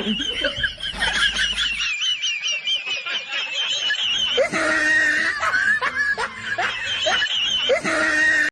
i